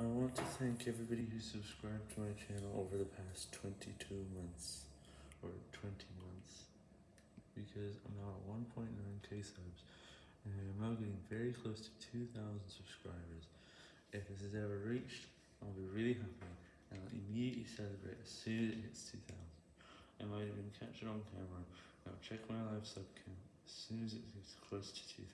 I want to thank everybody who subscribed to my channel over the past 22 months, or 20 months, because I'm now at 1.9k subs, and I'm now getting very close to 2,000 subscribers. If this is ever reached, I'll be really happy, and I'll immediately celebrate as soon as it hits 2,000. I might even catch it on camera, I'll check my live sub count as soon as it gets close to 2,000.